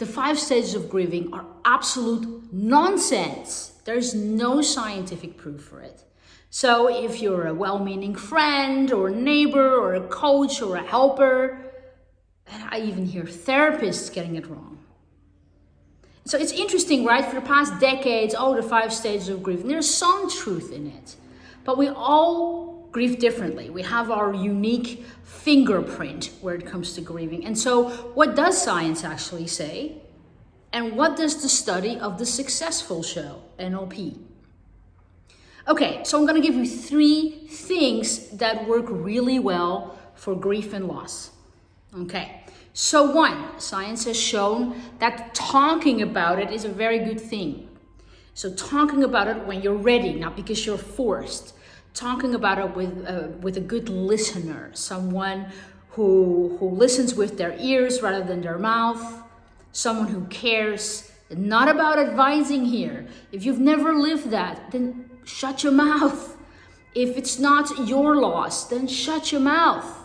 The five stages of grieving are absolute nonsense. There's no scientific proof for it. So if you're a well-meaning friend or neighbor or a coach or a helper, and I even hear therapists getting it wrong. So it's interesting, right? For the past decades, oh, the five stages of grief, there's some truth in it. But we all grieve differently. We have our unique fingerprint where it comes to grieving. And so what does science actually say? And what does the study of the successful show, NLP? Okay, so I'm gonna give you three things that work really well for grief and loss. Okay, so one, science has shown that talking about it is a very good thing. So talking about it when you're ready, not because you're forced. Talking about it with, uh, with a good listener, someone who, who listens with their ears rather than their mouth, someone who cares, not about advising here. If you've never lived that, then shut your mouth. If it's not your loss, then shut your mouth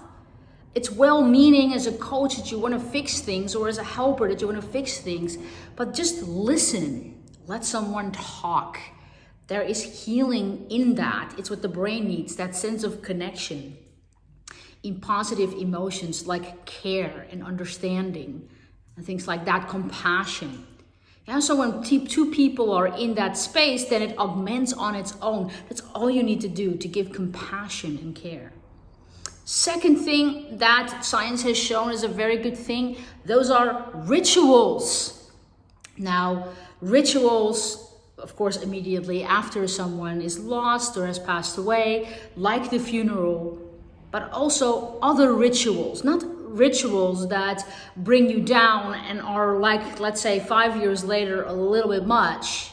it's well-meaning as a coach that you want to fix things or as a helper that you want to fix things, but just listen. Let someone talk. There is healing in that. It's what the brain needs, that sense of connection. In positive emotions like care and understanding and things like that, compassion. Yeah, so when two people are in that space, then it augments on its own. That's all you need to do to give compassion and care. Second thing that science has shown is a very good thing, those are rituals. Now, rituals, of course, immediately after someone is lost or has passed away, like the funeral, but also other rituals, not rituals that bring you down and are like, let's say, five years later, a little bit much,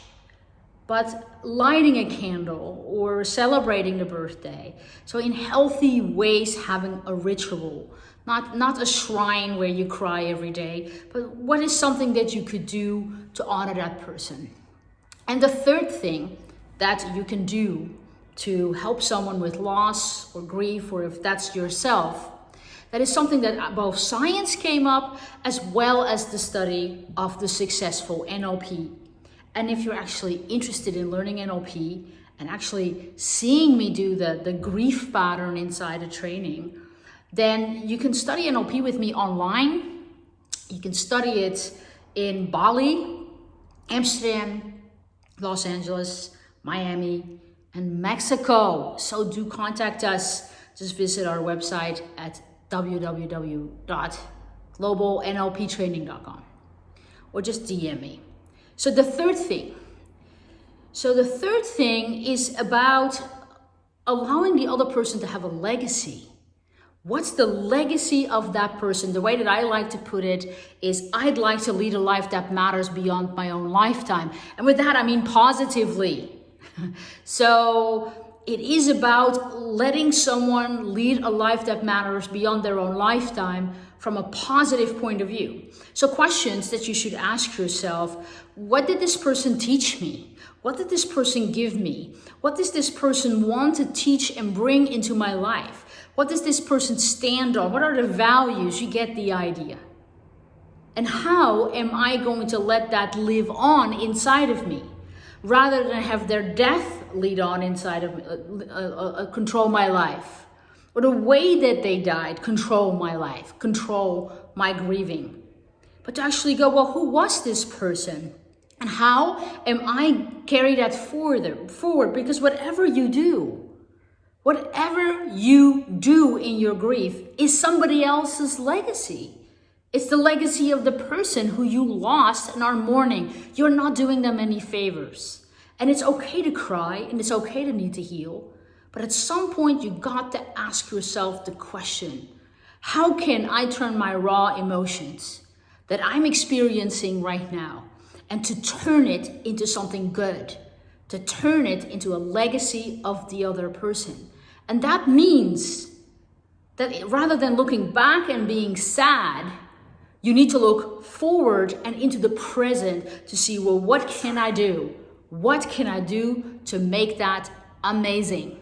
but lighting a candle or celebrating the birthday. So in healthy ways, having a ritual, not, not a shrine where you cry every day, but what is something that you could do to honor that person. And the third thing that you can do to help someone with loss or grief, or if that's yourself, that is something that both science came up as well as the study of the successful NLP and if you're actually interested in learning NLP and actually seeing me do the, the grief pattern inside a training, then you can study NLP with me online. You can study it in Bali, Amsterdam, Los Angeles, Miami, and Mexico. So do contact us. Just visit our website at www.globalnlptraining.com or just DM me. So the third thing, so the third thing is about allowing the other person to have a legacy. What's the legacy of that person? The way that I like to put it is I'd like to lead a life that matters beyond my own lifetime. And with that, I mean positively. so it is about letting someone lead a life that matters beyond their own lifetime from a positive point of view. So questions that you should ask yourself, what did this person teach me? What did this person give me? What does this person want to teach and bring into my life? What does this person stand on? What are the values? You get the idea. And how am I going to let that live on inside of me? Rather than have their death lead on inside of me, uh, uh, uh, control my life or the way that they died control my life, control my grieving. But to actually go, well, who was this person? And how am I carry that further forward? Because whatever you do, whatever you do in your grief is somebody else's legacy. It's the legacy of the person who you lost and are mourning. You're not doing them any favors. And it's okay to cry and it's okay to need to heal. But at some point, you got to ask yourself the question, how can I turn my raw emotions that I'm experiencing right now and to turn it into something good, to turn it into a legacy of the other person. And that means that rather than looking back and being sad, you need to look forward and into the present to see, well, what can I do? What can I do to make that amazing?